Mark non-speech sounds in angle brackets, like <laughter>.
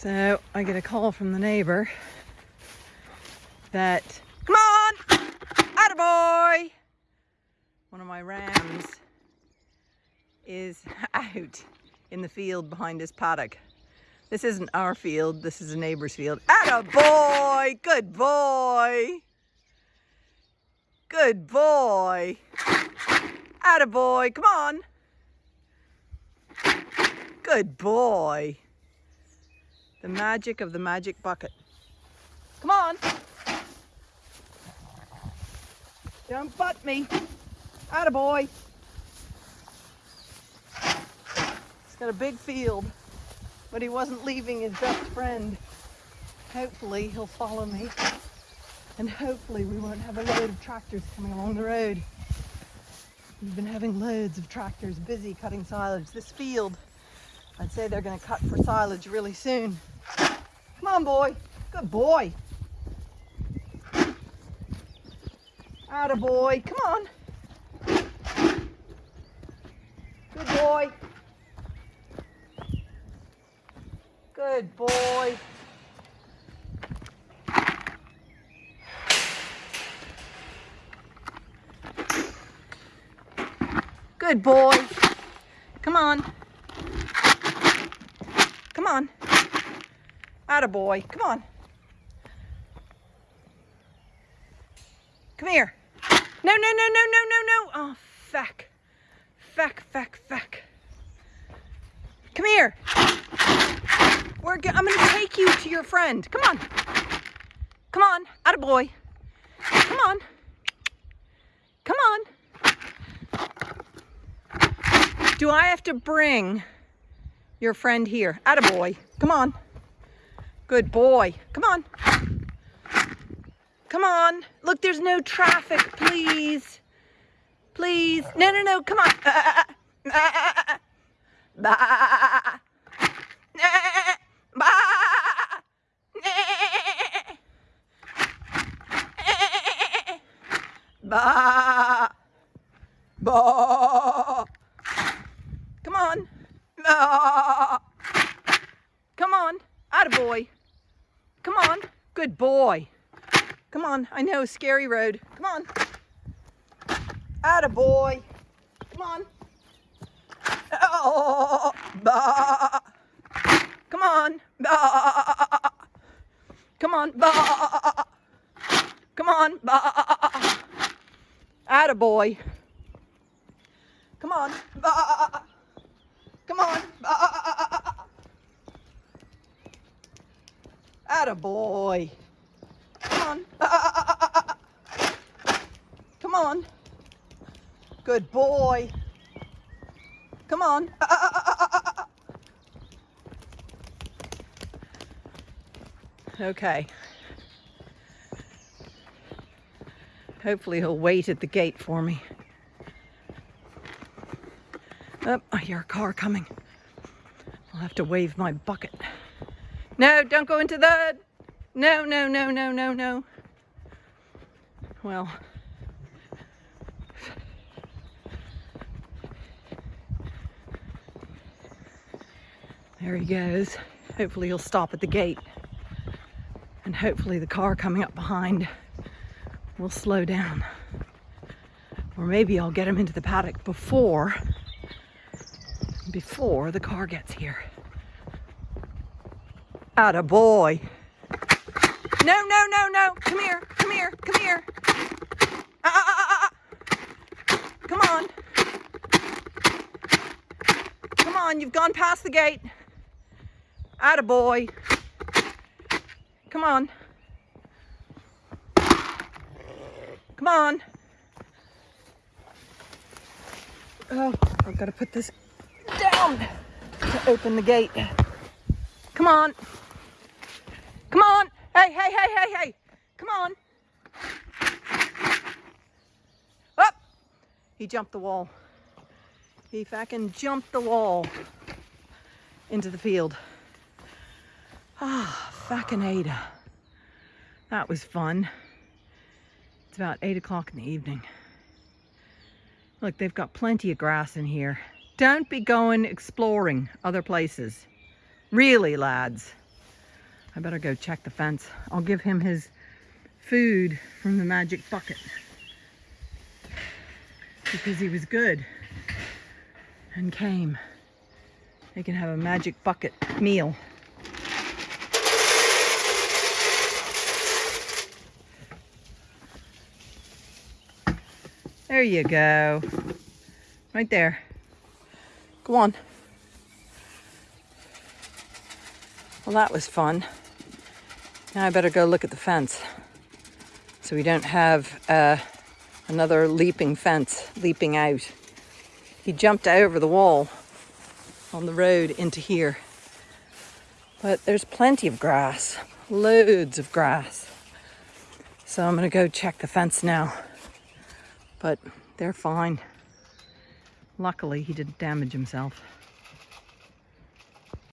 So I get a call from the neighbor that, come on, attaboy! One of my rams is <laughs> out in the field behind his paddock. This isn't our field, this is a neighbor's field. Attaboy, good boy. Good boy. Attaboy, come on. Good boy. The magic of the magic bucket. Come on. Don't butt me. Attaboy. He's got a big field, but he wasn't leaving his best friend. Hopefully he'll follow me and hopefully we won't have a load of tractors coming along the road. We've been having loads of tractors busy cutting silage. This field, I'd say they're gonna cut for silage really soon. Come on, boy. Good boy. Atta boy. Come on. Good boy. Good boy. Good boy. Come on. Come on. Boy. Come on. Come here. No, no, no, no, no, no, no. Oh, feck. Feck, feck, feck. Come here. We're I'm going to take you to your friend. Come on. Come on. Boy. Come on. Come on. Do I have to bring your friend here? Attaboy. Come on. Good boy. Come on. Come on. Look, there's no traffic, please. Please. No, no, no. Come on. Bah. Bah. Bah. Come on. Ah. Come on. Attaboy. Come on. Good boy. Come on. I know, scary road. Come on. Attaboy. Come on. Oh, bah. Come on. Bah. Come on. Bah. Come on. Bah. Attaboy. Come on. Bah. Come on. Atta boy. Come on. Come on. Good boy. Come on. Uh, uh, uh, okay. Hopefully he'll wait at the gate for me. Oh, I hear a car coming. I'll have to wave my bucket. No, don't go into that. No, no, no, no, no, no. Well, there he goes. Hopefully he'll stop at the gate. And hopefully the car coming up behind will slow down. Or maybe I'll get him into the paddock before before the car gets here. Atta boy. No, no, no, no. Come here, come here, come here. Ah, ah, ah, ah. Come on. Come on, you've gone past the gate. Boy. Come on. Come on. Oh, I've got to put this down to open the gate. Come on. Come on. Hey, hey, hey, hey, hey. Come on. Up. He jumped the wall. He fucking jumped the wall into the field. Ah, Ada. That was fun. It's about eight o'clock in the evening. Look, they've got plenty of grass in here. Don't be going exploring other places. Really, lads. I better go check the fence. I'll give him his food from the magic bucket because he was good and came. They can have a magic bucket meal. There you go. Right there. Go on. Well, that was fun. Now I better go look at the fence so we don't have uh, another leaping fence leaping out. He jumped over the wall on the road into here. But there's plenty of grass, loads of grass. So I'm gonna go check the fence now. But they're fine. Luckily, he didn't damage himself.